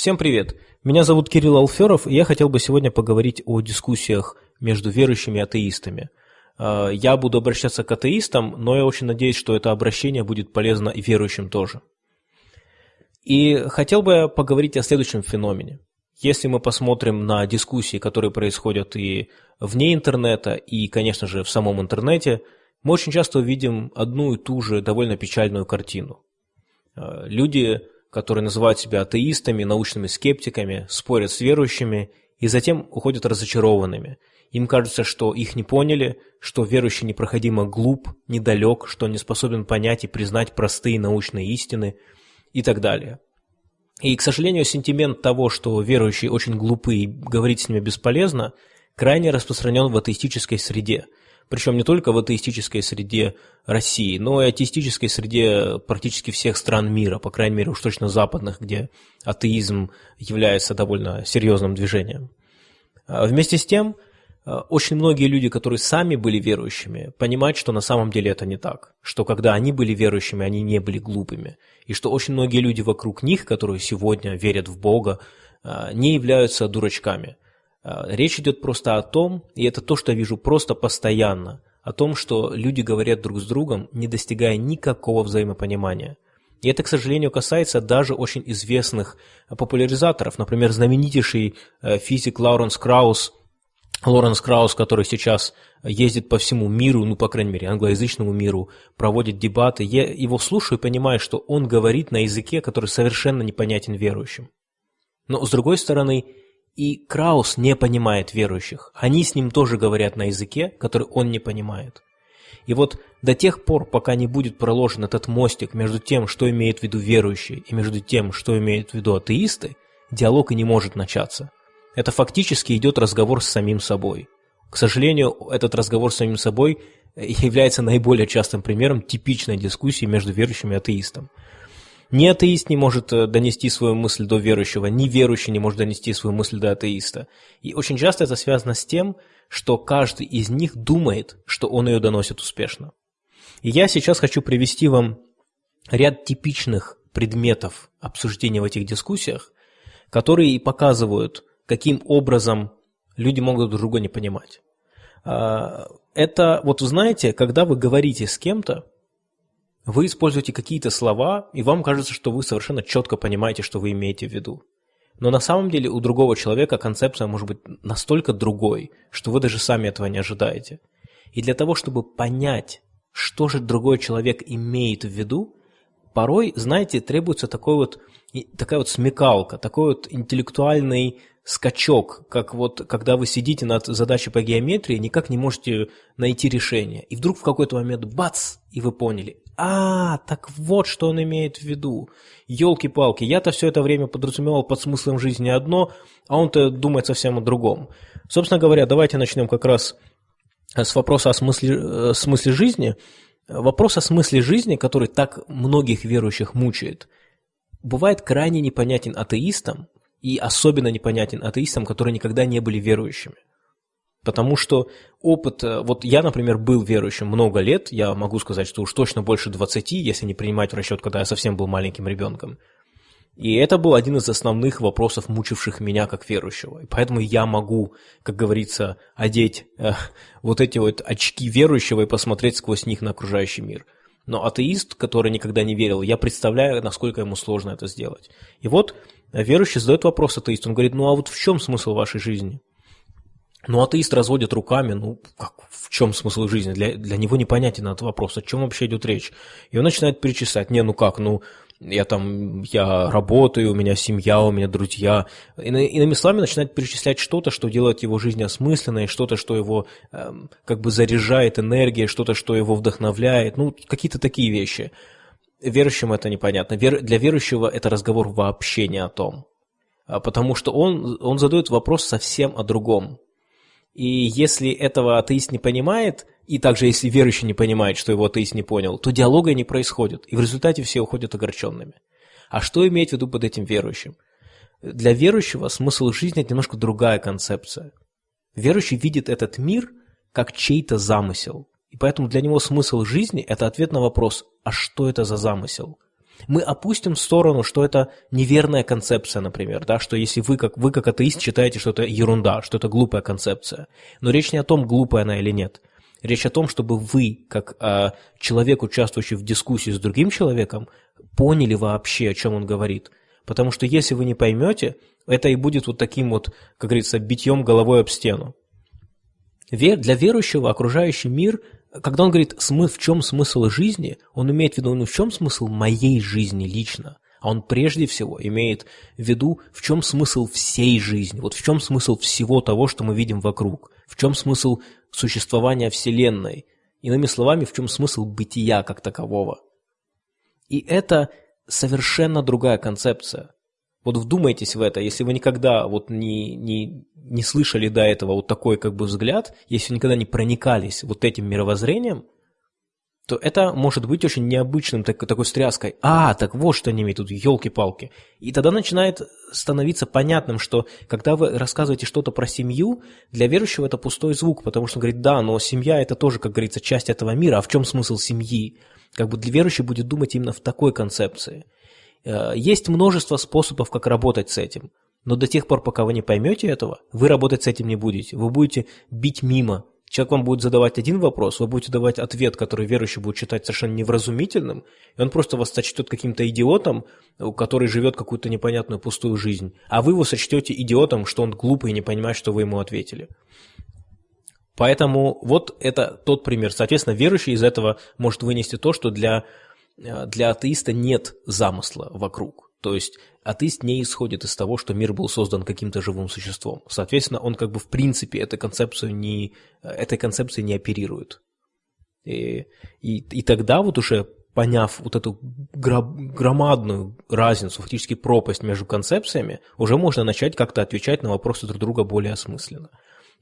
Всем привет! Меня зовут Кирилл Алферов, и я хотел бы сегодня поговорить о дискуссиях между верующими и атеистами. А, я буду обращаться к атеистам, но я очень надеюсь, что это обращение будет полезно и верующим тоже. И хотел бы поговорить о следующем феномене. Если мы посмотрим на дискуссии, которые происходят и вне интернета, и, конечно же, в самом интернете, мы очень часто увидим одну и ту же довольно печальную картину. А, люди которые называют себя атеистами, научными скептиками, спорят с верующими и затем уходят разочарованными. Им кажется, что их не поняли, что верующий непроходимо глуп, недалек, что не способен понять и признать простые научные истины и так далее. И, к сожалению, сентимент того, что верующие очень глупы и говорить с ними бесполезно, крайне распространен в атеистической среде – причем не только в атеистической среде России, но и атеистической среде практически всех стран мира, по крайней мере уж точно западных, где атеизм является довольно серьезным движением. А вместе с тем, а, очень многие люди, которые сами были верующими, понимают, что на самом деле это не так, что когда они были верующими, они не были глупыми, и что очень многие люди вокруг них, которые сегодня верят в Бога, а, не являются дурачками – речь идет просто о том, и это то, что я вижу просто постоянно, о том, что люди говорят друг с другом, не достигая никакого взаимопонимания. И это, к сожалению, касается даже очень известных популяризаторов. Например, знаменитейший э, физик Лауренс Краус, Лоренс Краус, который сейчас ездит по всему миру, ну, по крайней мере, англоязычному миру, проводит дебаты. Я его слушаю и понимаю, что он говорит на языке, который совершенно непонятен верующим. Но, с другой стороны, и Краус не понимает верующих. Они с ним тоже говорят на языке, который он не понимает. И вот до тех пор, пока не будет проложен этот мостик между тем, что имеют в виду верующие, и между тем, что имеют в виду атеисты, диалог и не может начаться. Это фактически идет разговор с самим собой. К сожалению, этот разговор с самим собой является наиболее частым примером типичной дискуссии между верующим и атеистом. Ни атеист не может э, донести свою мысль до верующего, ни верующий не может донести свою мысль до атеиста. И очень часто это связано с тем, что каждый из них думает, что он ее доносит успешно. И я сейчас хочу привести вам ряд типичных предметов обсуждения в этих дискуссиях, которые и показывают, каким образом люди могут друг друга не понимать. А, это, вот знаете, когда вы говорите с кем-то, вы используете какие-то слова, и вам кажется, что вы совершенно четко понимаете, что вы имеете в виду. Но на самом деле у другого человека концепция может быть настолько другой, что вы даже сами этого не ожидаете. И для того, чтобы понять, что же другой человек имеет в виду, порой, знаете, требуется такой вот, такая вот смекалка, такой вот интеллектуальный скачок, как вот когда вы сидите над задачей по геометрии, никак не можете найти решение. И вдруг в какой-то момент бац, и вы поняли. А, так вот, что он имеет в виду. Елки-палки, я-то все это время подразумевал под смыслом жизни одно, а он-то думает совсем о другом. Собственно говоря, давайте начнем как раз с вопроса о смысле, э, смысле жизни. Вопрос о смысле жизни, который так многих верующих мучает, бывает крайне непонятен атеистам, и особенно непонятен атеистам, которые никогда не были верующими. Потому что опыт, э, вот я, например, был верующим много лет, я могу сказать, что уж точно больше 20, если не принимать в расчет, когда я совсем был маленьким ребенком. И это был один из основных вопросов, мучивших меня как верующего. И поэтому я могу, как говорится, одеть э, вот эти вот очки верующего и посмотреть сквозь них на окружающий мир. Но атеист, который никогда не верил, я представляю, насколько ему сложно это сделать. И вот верующий задает вопрос атеисту, он говорит, ну а вот в чем смысл вашей жизни? Ну, атеист разводит руками, ну, как, в чем смысл жизни? Для, для него непонятен этот вопрос, о чем вообще идет речь. И он начинает перечислять, не, ну как, ну, я там, я работаю, у меня семья, у меня друзья. И, иными словами, начинает перечислять что-то, что делает его жизнь осмысленной, что-то, что его эм, как бы заряжает энергией, что-то, что его вдохновляет, ну, какие-то такие вещи. Верующим это непонятно. Вер, для верующего это разговор вообще не о том. А потому что он, он задает вопрос совсем о другом. И если этого атеист не понимает, и также если верующий не понимает, что его атеист не понял, то диалога не происходит, и в результате все уходят огорченными. А что иметь в виду под этим верующим? Для верующего смысл жизни – это немножко другая концепция. Верующий видит этот мир как чей-то замысел. И поэтому для него смысл жизни – это ответ на вопрос, а что это за замысел? Мы опустим в сторону, что это неверная концепция, например, да, что если вы как, вы как атеист считаете, что это ерунда, что это глупая концепция. Но речь не о том, глупая она или нет. Речь о том, чтобы вы, как э, человек, участвующий в дискуссии с другим человеком, поняли вообще, о чем он говорит. Потому что если вы не поймете, это и будет вот таким вот, как говорится, битьем головой об стену. Для верующего окружающий мир, когда он говорит, в чем смысл жизни, он имеет в виду, ну в чем смысл моей жизни лично, а он прежде всего имеет в виду, в чем смысл всей жизни, вот в чем смысл всего того, что мы видим вокруг, в чем смысл существования Вселенной, иными словами, в чем смысл бытия как такового. И это совершенно другая концепция. Вот вдумайтесь в это, если вы никогда вот не, не, не слышали до этого вот такой как бы взгляд, если вы никогда не проникались вот этим мировоззрением, то это может быть очень необычным так, такой стряской. А, так вот что они имеют тут, елки-палки. И тогда начинает становиться понятным, что когда вы рассказываете что-то про семью, для верующего это пустой звук, потому что он говорит, да, но семья это тоже, как говорится, часть этого мира, а в чем смысл семьи? Как бы для верующего будет думать именно в такой концепции. Э, есть множество способов, как работать с этим. Но до тех пор, пока вы не поймете этого, вы работать с этим не будете. Вы будете бить мимо. Человек вам будет задавать один вопрос, вы будете давать ответ, который верующий будет считать совершенно невразумительным, и он просто вас сочтет каким-то идиотом, который живет какую-то непонятную пустую жизнь, а вы его сочтете идиотом, что он глупый и не понимает, что вы ему ответили. Поэтому вот это тот пример. Соответственно, верующий из этого может вынести то, что для для атеиста нет замысла вокруг. То есть атеист не исходит из того, что мир был создан каким-то живым существом. Соответственно, он как бы в принципе этой концепцию не, э, этой концепцией не оперирует. И, и, и тогда вот уже поняв вот эту громадную разницу, фактически пропасть между концепциями, уже можно начать как-то отвечать на вопросы друг друга более осмысленно.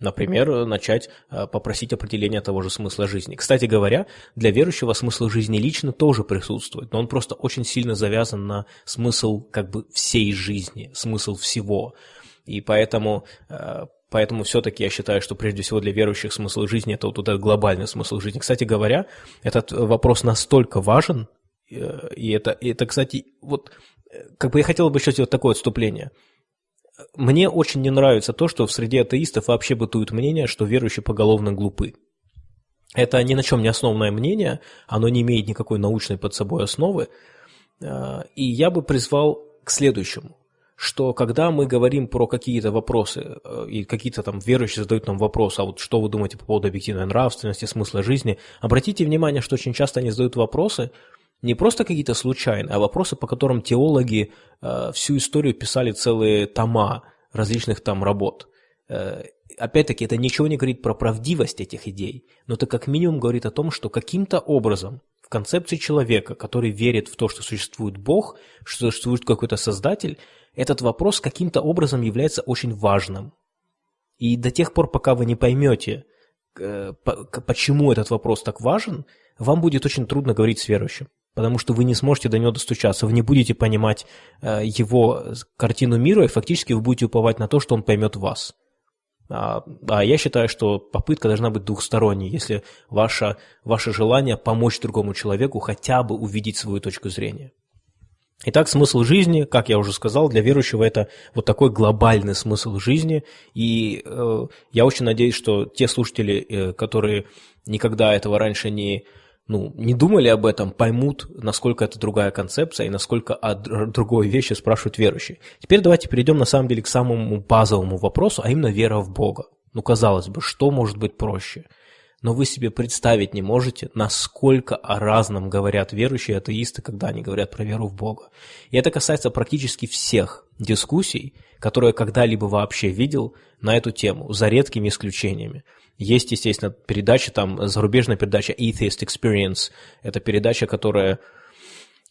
Например, начать э, попросить определения того же смысла жизни. Кстати говоря, для верующего смысл жизни лично тоже присутствует, но он просто очень сильно завязан на смысл как бы всей жизни, смысл всего. И поэтому э, Поэтому все-таки я считаю, что прежде всего для верующих смысл жизни это вот этот глобальный смысл жизни. Кстати говоря, этот вопрос настолько важен, э, и это, и это кстати, вот как бы я хотел бы еще сделать такое отступление – мне очень не нравится то, что в среде атеистов вообще бытует мнение, что верующие поголовно глупы. Это ни на чем не основное мнение, оно не имеет никакой научной под собой основы. А, и я бы призвал к следующему, что когда мы говорим про какие-то вопросы, э, и какие-то там верующие задают нам вопрос, а вот что вы думаете по поводу объективной нравственности, смысла жизни, обратите внимание, что очень часто они задают вопросы, не просто какие-то случайные, а вопросы, по которым теологи э, всю историю писали целые тома различных там работ. Э, опять-таки, это ничего не говорит про правдивость этих идей, но это как минимум говорит о том, что каким-то образом в концепции человека, который верит в то, что существует Бог, что существует какой-то Создатель, этот вопрос каким-то образом является очень важным. И до тех пор, пока вы не поймете, э, почему этот вопрос так важен, вам будет очень трудно говорить с верующим потому что вы не сможете до него достучаться, вы не будете понимать э, его картину мира, и фактически вы будете уповать на то, что он поймет вас. А, а я считаю, что попытка должна быть двухсторонней, если ваше, ваше желание помочь другому человеку хотя бы увидеть свою точку зрения. Итак, смысл жизни, как я уже сказал, для верующего это вот такой глобальный смысл жизни. И э, я очень надеюсь, что те слушатели, э, которые никогда этого раньше не ну, не думали об этом, поймут, насколько это другая концепция и насколько о другой вещи спрашивают верующие. Теперь давайте перейдем на самом деле к самому базовому вопросу, а именно вера в Бога. Ну, казалось бы, что может быть проще? Но вы себе представить не можете, насколько о разном говорят верующие атеисты, когда они говорят про веру в Бога. И это касается практически всех дискуссий, которые я когда-либо вообще видел на эту тему, за редкими исключениями. Есть, естественно, передача, там, зарубежная передача Atheist Experience. Это передача, которая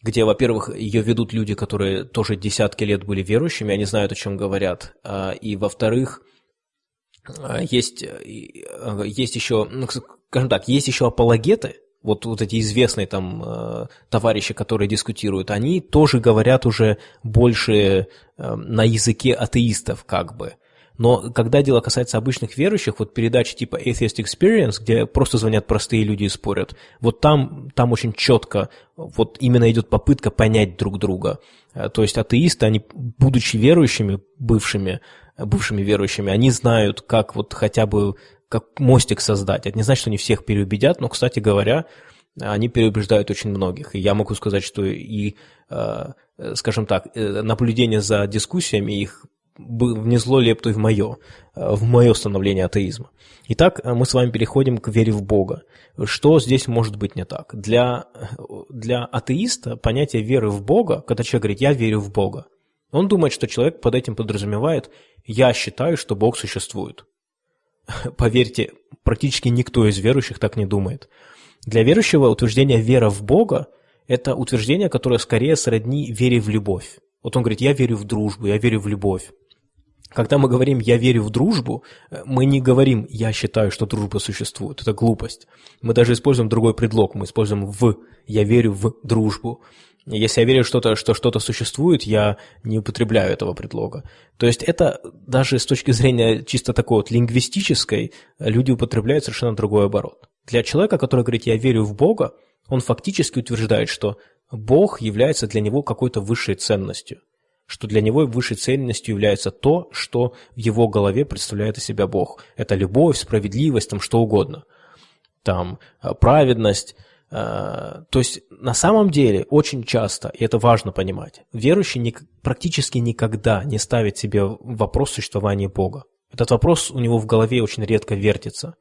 где, во-первых, ее ведут люди, которые тоже десятки лет были верующими, они знают, о чем говорят. А, и, во-вторых, есть, а, есть еще, ну, скажем так, есть еще апологеты, вот, вот эти известные там товарищи, которые дискутируют, они тоже говорят уже больше на языке атеистов, как бы. Но когда дело касается обычных верующих, вот передачи типа Atheist Experience, где просто звонят простые люди и спорят, вот там, там очень четко вот именно идет попытка понять друг друга. Э, то есть атеисты, они, будучи верующими, бывшими, бывшими верующими, они знают, как вот хотя бы как мостик создать. Это не значит, что они всех переубедят, но, кстати говоря, они переубеждают очень многих. И я могу сказать, что и, э, скажем так, э, наблюдение за дискуссиями их внесло лепту в мое, в мое становление атеизма. Итак, мы с вами переходим к вере в Бога. Что здесь может быть не так? Для, для атеиста понятие веры в Бога, когда человек говорит «я верю в Бога», он думает, что человек под этим подразумевает «я считаю, что Бог существует». Поверьте, практически никто из верующих так не думает. Для верующего утверждение «вера в Бога» – это утверждение, которое скорее сродни вере в любовь. Вот он говорит «я верю в дружбу», «я верю в любовь». Когда мы говорим «я верю в дружбу», мы не говорим «я считаю, что дружба существует». Это глупость. Мы даже используем другой предлог. Мы используем «в». «Я верю в дружбу». Если я верю, что, что что-то существует, я не употребляю этого предлога. То есть это даже с точки зрения чисто такой вот лингвистической, люди употребляют совершенно другой оборот. Для человека, который говорит «я верю в Бога», он фактически утверждает, что Бог является для него какой-то высшей ценностью, что для него высшей ценностью является то, что в его голове представляет из себя Бог. Это любовь, справедливость, там что угодно. Там э, праведность, Э, то есть на самом деле очень часто, и это важно понимать, верующий не, практически никогда не ставит себе вопрос существования Бога. Этот вопрос у него в голове очень редко вертится.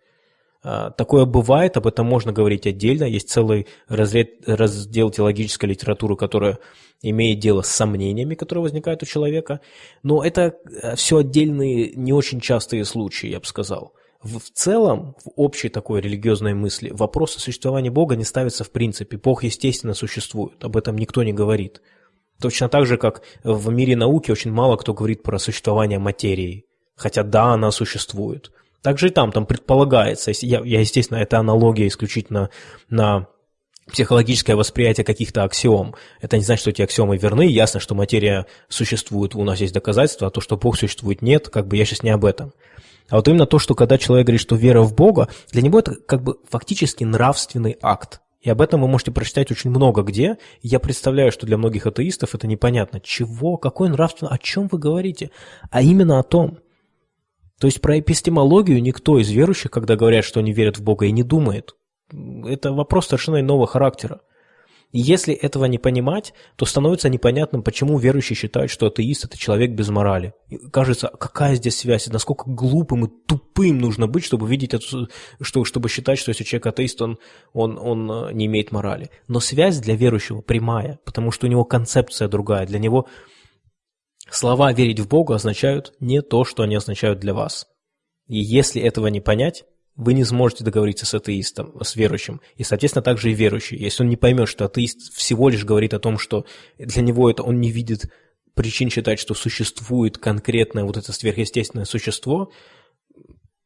Э, такое бывает, об этом можно говорить отдельно. Есть целый раздел теологической литературы, которая имеет дело с сомнениями, которые возникают у человека. Но это э, все отдельные, не очень частые случаи, я бы сказал в целом, в общей такой религиозной мысли, вопрос о существовании Бога не ставится в принципе. Бог, естественно, существует, об этом никто не говорит. Точно так же, как в мире науки очень мало кто говорит про существование материи. Хотя да, она существует. Также и там, там предполагается, я, я естественно, это аналогия исключительно на психологическое восприятие каких-то аксиом. Это не значит, что эти аксиомы верны. Ясно, что материя существует, у нас есть доказательства, а то, что Бог существует, нет. Как бы я сейчас не об этом. А вот именно то, что когда человек говорит, что вера в Бога, для него это как бы фактически нравственный акт. И об этом вы можете прочитать очень много где. я представляю, что для многих атеистов это непонятно. Чего? Какой нравственный? О чем вы говорите? А именно о том. То есть про эпистемологию никто из верующих, когда говорят, что они верят в Бога, и не думает. Это вопрос совершенно иного характера. И если этого не понимать, то становится непонятным, почему верующие считают, что атеист – это человек без морали. И кажется, какая здесь связь, насколько глупым и тупым нужно быть, чтобы видеть эту, что, чтобы считать, что если человек атеист, он, он, он э, не имеет морали. Но связь для верующего прямая, потому что у него концепция другая. Для него слова «верить в Бога» означают не то, что они означают для вас. И если этого не понять, вы не сможете договориться с атеистом, с верующим. И, соответственно, также и верующий. Если он не поймет, что атеист всего лишь говорит о том, что для него это он не видит причин считать, что существует конкретное вот это сверхъестественное существо,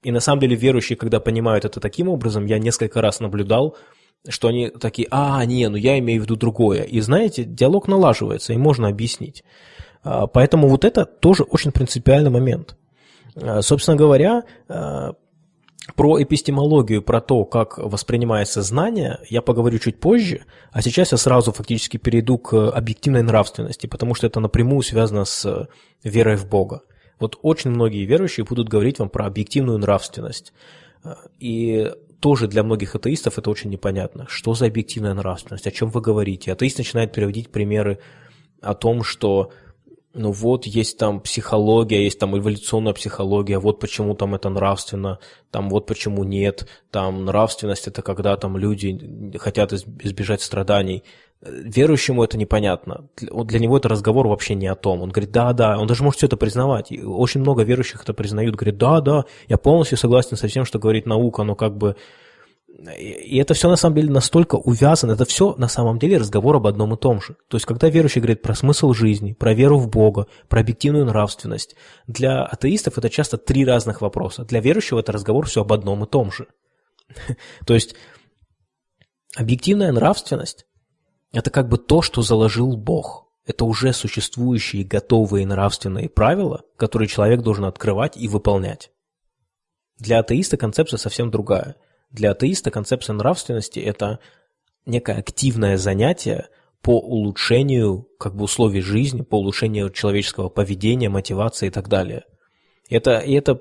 и на самом деле верующие, когда понимают это таким образом, я несколько раз наблюдал, что они такие, а, не, ну я имею в виду другое. И знаете, диалог налаживается, и можно объяснить. А, поэтому вот это тоже очень принципиальный момент. А, собственно говоря, а, про эпистемологию, про то, как воспринимается знание, я поговорю чуть позже, а сейчас я сразу фактически перейду к объективной нравственности, потому что это напрямую связано с верой в Бога. Вот очень многие верующие будут говорить вам про объективную нравственность. И тоже для многих атеистов это очень непонятно. Что за объективная нравственность? О чем вы говорите? Атеист начинает приводить примеры о том, что ну вот есть там психология, есть там эволюционная психология, вот почему там это нравственно, там вот почему нет, там нравственность это когда там люди хотят избежать страданий. Верующему это непонятно. Для него это разговор вообще не о том. Он говорит, да, да, он даже может все это признавать. И очень много верующих это признают, говорит, да, да, я полностью согласен со всем, что говорит наука, но как бы и это все на самом деле настолько увязано, это все на самом деле разговор об одном и том же. То есть, когда верующий говорит про смысл жизни, про веру в Бога, про объективную нравственность, для атеистов это часто три разных вопроса. Для верующего это разговор все об одном и том же. То есть, объективная нравственность – это как бы то, что заложил Бог. это уже существующие готовые нравственные правила, которые человек должен открывать и выполнять. Для атеиста концепция совсем другая. Для атеиста концепция нравственности – это некое активное занятие по улучшению как бы, условий жизни, по улучшению человеческого поведения, мотивации и так далее. Это, и это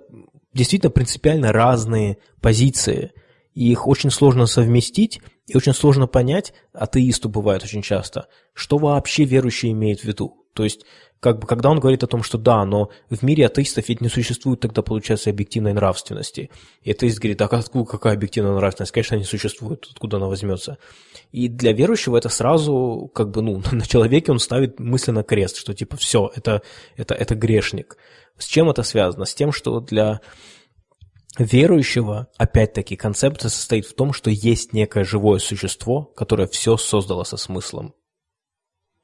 действительно принципиально разные позиции, и их очень сложно совместить, и очень сложно понять, атеисту бывает очень часто, что вообще верующий имеет в виду. То есть, как бы, когда он говорит о том, что да, но в мире атеистов ведь не существует тогда, получается, объективной нравственности. И атеист говорит, так откуда какая объективная нравственность? Конечно, не существует, откуда она возьмется. И для верующего это сразу, как бы, ну, на человеке он ставит мысленно крест, что типа все, это, это, это грешник. С чем это связано? С тем, что для верующего, опять-таки, концепция состоит в том, что есть некое живое существо, которое все создало со смыслом.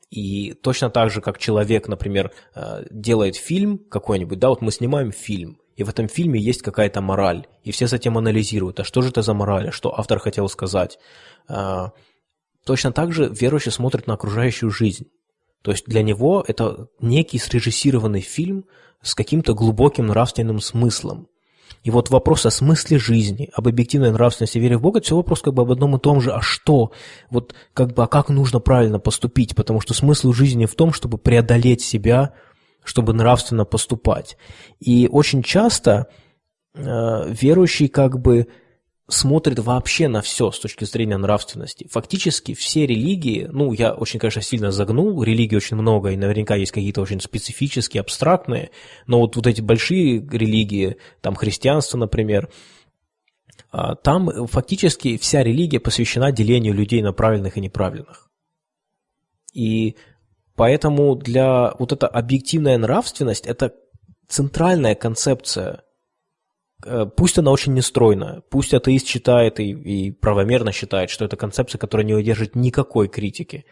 И точно так же, как человек, например, э, делает фильм какой-нибудь, да, вот мы снимаем фильм, и в этом фильме есть какая-то мораль, и все затем анализируют, а что же это за мораль, а что автор хотел сказать. Э, точно так же верующий смотрит на окружающую жизнь. То есть для него это некий срежиссированный фильм с каким-то глубоким нравственным смыслом. И вот вопрос о смысле жизни, об объективной нравственности, вере в Бога, это все вопрос как бы об одном и том же, а что? Вот как бы, а как нужно правильно поступить? Потому что смысл жизни в том, чтобы преодолеть себя, чтобы нравственно поступать. И очень часто э, верующий как бы смотрит вообще на все с точки зрения нравственности. Фактически все религии, ну, я очень, конечно, сильно загнул, религий очень много, и наверняка есть какие-то очень специфические, абстрактные, но вот, вот эти большие религии, там христианство, например, а, там фактически вся религия посвящена делению людей на правильных и неправильных. И поэтому для вот эта объективная нравственность – это центральная концепция пусть она очень нестройная, пусть атеист считает и, и правомерно считает, что это концепция, которая не удержит никакой критики,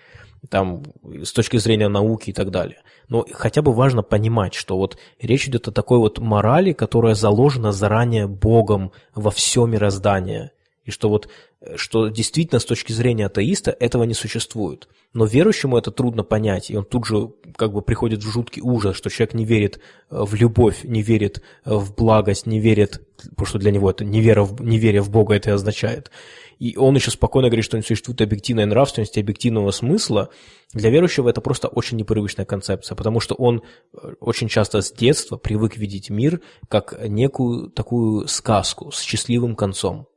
там, с точки зрения науки и так далее. Но хотя бы важно понимать, что вот речь идет о такой вот морали, которая заложена заранее Богом во все мироздание. И что вот, э, что действительно с точки зрения атеиста этого не существует. Но верующему это трудно понять, и он тут же как бы приходит в жуткий ужас, что человек не верит э, в любовь, не верит э, в благость, не верит, потому что для него это невера неверие в Бога это и означает. И он еще спокойно говорит, что не существует объективной нравственности, объективного смысла. Для верующего это просто очень непривычная концепция, потому что он очень часто с детства привык видеть мир как некую такую сказку с счастливым концом.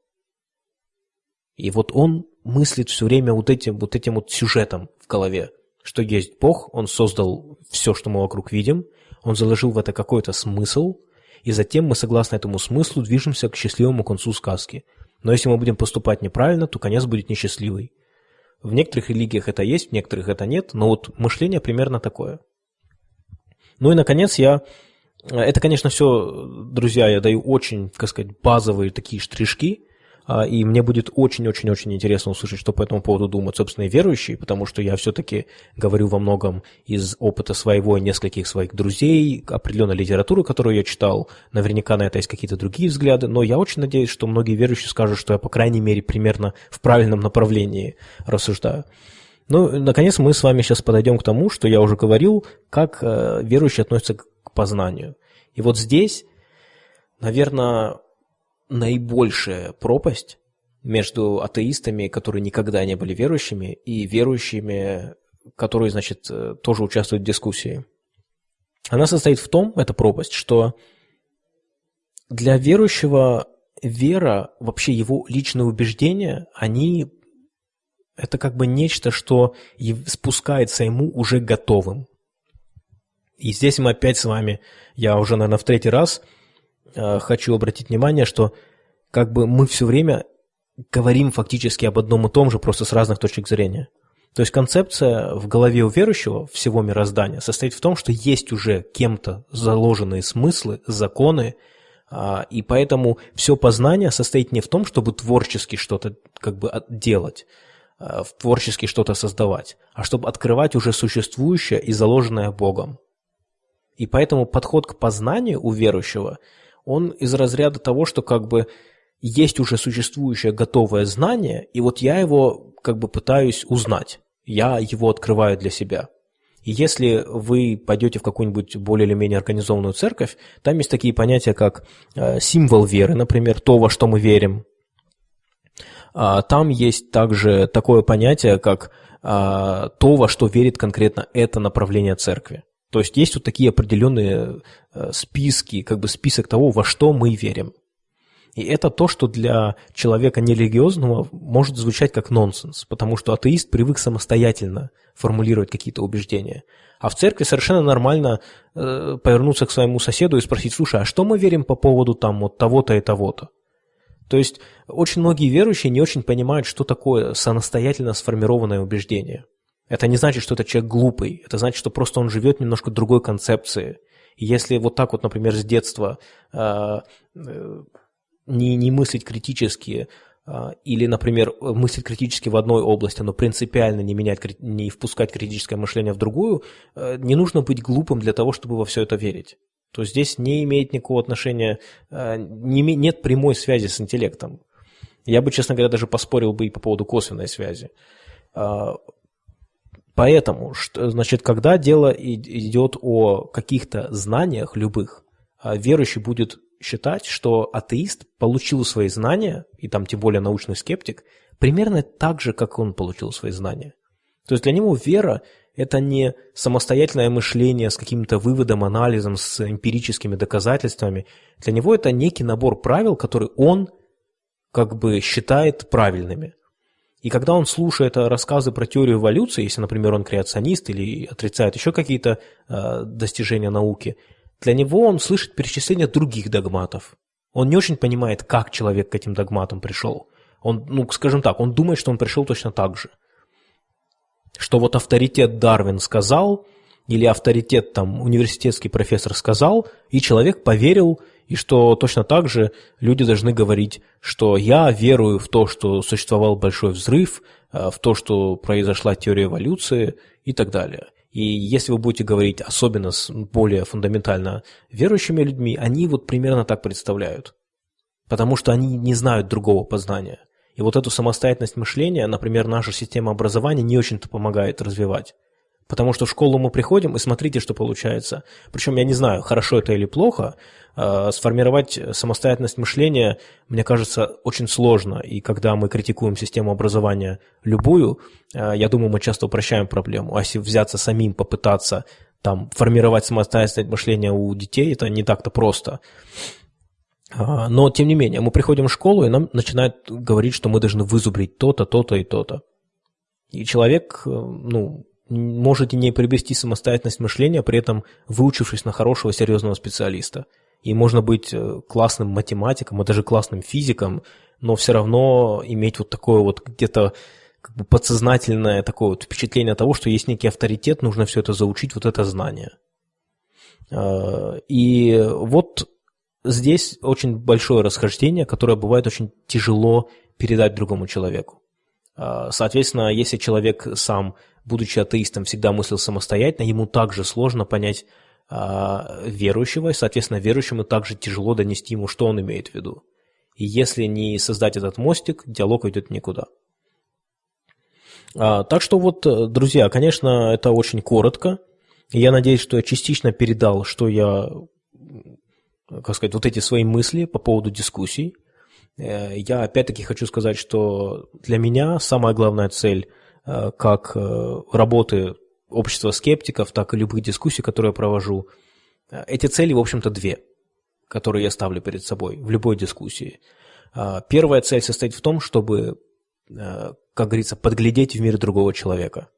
И вот он мыслит все время вот этим вот, этим вот сюжетом в голове, что есть Бог, Он создал все, что мы вокруг видим, Он заложил в это какой-то смысл, и затем мы, согласно этому смыслу, движемся к счастливому концу сказки. Но если мы будем поступать неправильно, то конец будет несчастливый. В некоторых религиях это есть, в некоторых это нет, но вот мышление примерно такое. Ну и, наконец, я... Это, конечно, все, друзья, я даю очень, как сказать, базовые такие штришки, и мне будет очень-очень-очень интересно услышать, что по этому поводу думают, собственно, и верующие, потому что я все-таки говорю во многом из опыта своего и нескольких своих друзей, определенной литературы, которую я читал, наверняка на это есть какие-то другие взгляды, но я очень надеюсь, что многие верующие скажут, что я, по крайней мере, примерно в правильном направлении рассуждаю. Ну, наконец, мы с вами сейчас подойдем к тому, что я уже говорил, как э, верующие относятся к познанию. И вот здесь, наверное, наибольшая пропасть между атеистами, которые никогда не были верующими, и верующими, которые, значит, э, тоже участвуют в дискуссии. Она состоит в том, эта пропасть, что для верующего вера, вообще его личные убеждения, они это как бы нечто, что спускается ему уже готовым. И здесь мы опять с вами, я уже, наверное, в третий раз – хочу обратить внимание, что как бы мы все время говорим фактически об одном и том же, просто с разных точек зрения. То есть концепция в голове у верующего всего мироздания состоит в том, что есть уже кем-то заложенные смыслы, законы, а, и поэтому все познание состоит не в том, чтобы творчески что-то как бы делать, а, творчески что-то создавать, а чтобы открывать уже существующее и заложенное Богом. И поэтому подход к познанию у верующего – он из разряда того, что как бы есть уже существующее готовое знание, и вот я его как бы пытаюсь узнать. Я его открываю для себя. И если вы пойдете в какую-нибудь более или менее организованную церковь, там есть такие понятия, как э, символ веры, например, то, во что мы верим. А, там есть также такое понятие, как а, то, во что верит конкретно это направление церкви. То есть есть вот такие определенные э, списки, как бы список того, во что мы верим. И это то, что для человека нерелигиозного может звучать как нонсенс, потому что атеист привык самостоятельно формулировать какие-то убеждения. А в церкви совершенно нормально э, повернуться к своему соседу и спросить, слушай, а что мы верим по поводу там вот того-то и того-то? То есть очень многие верующие не очень понимают, что такое самостоятельно сформированное убеждение. Это не значит, что это человек глупый, это значит, что просто он живет немножко другой концепции. И если вот так вот, например, с детства э, э, не, не мыслить критически, а, или, например, мыслить критически в одной области, но принципиально не менять, не впускать критическое мышление в другую, э, не нужно быть глупым для того, чтобы во все это верить. То здесь не имеет никакого отношения, э, не, нет прямой связи с интеллектом. Я бы, честно говоря, даже поспорил бы и по поводу косвенной связи. Поэтому, значит, когда дело идет о каких-то знаниях любых, а верующий будет считать, что атеист получил свои знания, и там тем более научный скептик, примерно так же, как он получил свои знания. То есть для него вера – это не самостоятельное мышление с каким-то выводом, анализом, с эмпирическими доказательствами. Для него это некий набор правил, который он как бы считает правильными. И когда он слушает рассказы про теорию эволюции, если, например, он креационист или отрицает еще какие-то э, достижения науки – для него он слышит перечисление других догматов. Он не очень понимает, как человек к этим догматам пришел. Он, ну, скажем так, он думает, что он пришел точно так же. Что вот авторитет Дарвин сказал, или авторитет там университетский профессор сказал, и человек поверил, и что точно так же люди должны говорить, что я верую в то, что существовал большой взрыв, э, в то, что произошла теория эволюции и так далее. И если вы будете говорить особенно с более фундаментально верующими людьми, они вот примерно так представляют. Потому что они не знают другого познания. И вот эту самостоятельность мышления, например, наша система образования не очень-то помогает развивать. Потому что в школу мы приходим, и смотрите, что получается. Причем я не знаю, хорошо это или плохо, э, сформировать самостоятельность мышления, мне кажется, очень сложно. И когда мы критикуем систему образования любую, э, я думаю, мы часто упрощаем проблему. А если взяться самим, попытаться там, формировать самостоятельность мышления у детей, это не так-то просто. А, но, тем не менее, мы приходим в школу, и нам начинают говорить, что мы должны вызубрить то-то, то-то и то-то. И человек, э, ну, можете не приобрести самостоятельность мышления, при этом выучившись на хорошего серьезного специалиста. И можно быть э, классным математиком, а даже классным физиком, но все равно иметь вот такое вот где-то как бы подсознательное такое вот впечатление того, что есть некий авторитет, нужно все это заучить, вот это знание. А, и вот здесь очень большое расхождение, которое бывает очень тяжело передать другому человеку. А, соответственно, если человек сам будучи атеистом, всегда мыслил самостоятельно, ему также сложно понять а, верующего, и, соответственно, верующему также тяжело донести ему, что он имеет в виду. И если не создать этот мостик, диалог идет никуда. А, так что вот, друзья, конечно, это очень коротко. Я надеюсь, что я частично передал, что я, как сказать, вот эти свои мысли по поводу дискуссий. Э, я опять-таки хочу сказать, что для меня самая главная цель – Э, как э, работы общества скептиков, так и любых дискуссий, которые я провожу. Э, эти цели, в общем-то, две, которые я ставлю перед собой в любой дискуссии. Первая цель состоит в том, чтобы, как говорится, подглядеть в мир другого человека.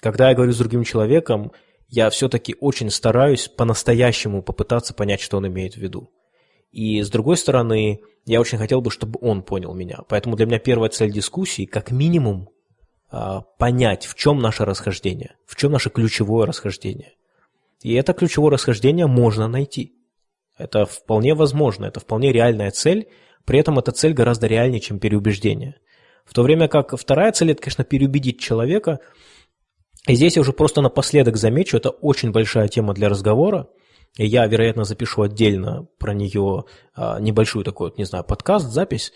Когда я говорю с другим человеком, я все-таки очень стараюсь по-настоящему попытаться понять, что он имеет в виду. И с другой стороны, я очень хотел бы, чтобы он понял меня. Поэтому для меня первая цель дискуссии, как минимум, понять, в чем наше расхождение, в чем наше ключевое расхождение. И это ключевое расхождение можно найти. Это вполне возможно, это вполне реальная цель, при этом эта цель гораздо реальнее, чем переубеждение. В то время как вторая цель – это, конечно, переубедить человека. И здесь я уже просто напоследок замечу, это очень большая тема для разговора, и я, вероятно, запишу отдельно про нее а, небольшую такой, не знаю, подкаст, запись,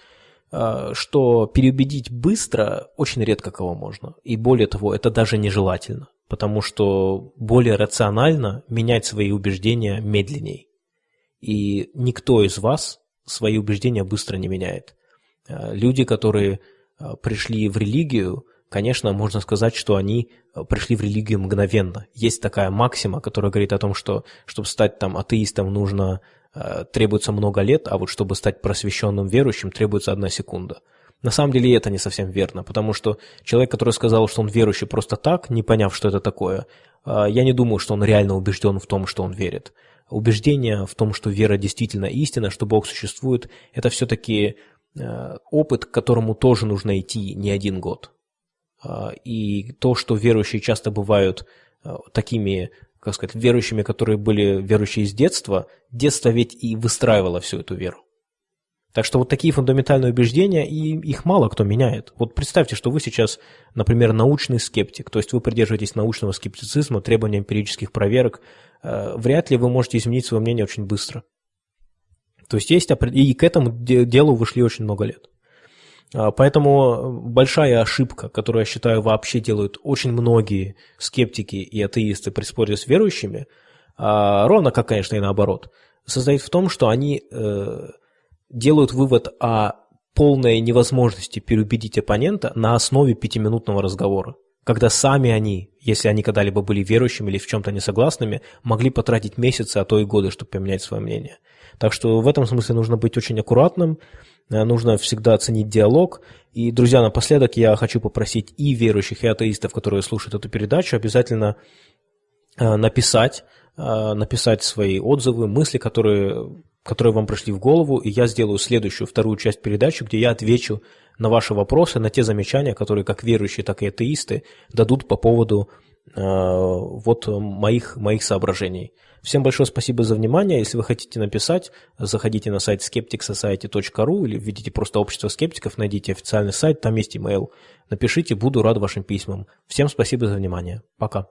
что переубедить быстро очень редко кого можно. И более того, это даже нежелательно, потому что более рационально менять свои убеждения медленней. И никто из вас свои убеждения быстро не меняет. Э, люди, которые пришли в религию, конечно, можно сказать, что они пришли в религию мгновенно. Есть такая максима, которая говорит о том, что чтобы стать там атеистом нужно требуется много лет, а вот чтобы стать просвещенным верующим требуется одна секунда. На самом деле это не совсем верно, потому что человек, который сказал, что он верующий просто так, не поняв, что это такое, э, я не думаю, что он реально убежден в том, что он верит. Убеждение в том, что вера действительно истина, что Бог существует, это все-таки опыт, к которому тоже нужно идти не один год. И то, что верующие часто бывают такими, как сказать, верующими, которые были верующие с детства, детство ведь и выстраивало всю эту веру. Так что вот такие фундаментальные убеждения, и их мало кто меняет. Вот представьте, что вы сейчас, например, научный скептик, то есть вы придерживаетесь научного скептицизма, требования эмпирических проверок, а, вряд ли вы можете изменить свое мнение очень быстро. То есть есть, и к этому делу вышли очень много лет. А, поэтому большая ошибка, которую, я считаю, вообще делают очень многие скептики и атеисты при споре с верующими, а, ровно как, конечно, и наоборот, состоит в том, что они э, делают вывод о полной невозможности переубедить оппонента на основе пятиминутного разговора, когда сами они, если они когда-либо были верующими или в чем-то несогласными, могли потратить месяцы, а то и годы, чтобы поменять свое мнение. Так что в этом смысле нужно быть очень аккуратным, Э, нужно всегда оценить диалог. И, друзья, напоследок я хочу попросить и верующих, и атеистов, которые слушают эту передачу, обязательно э, написать, э, написать свои отзывы, мысли, которые, которые вам пришли в голову, и я сделаю следующую, вторую часть передачи, где я отвечу на ваши вопросы, на те замечания, которые как верующие, так и атеисты дадут по поводу вот моих, моих соображений. Всем большое спасибо за внимание. Если вы хотите написать, заходите на сайт skepticsociety.ru или введите просто общество скептиков, найдите официальный сайт, там есть email. Напишите, буду рад вашим письмам. Всем спасибо за внимание. Пока.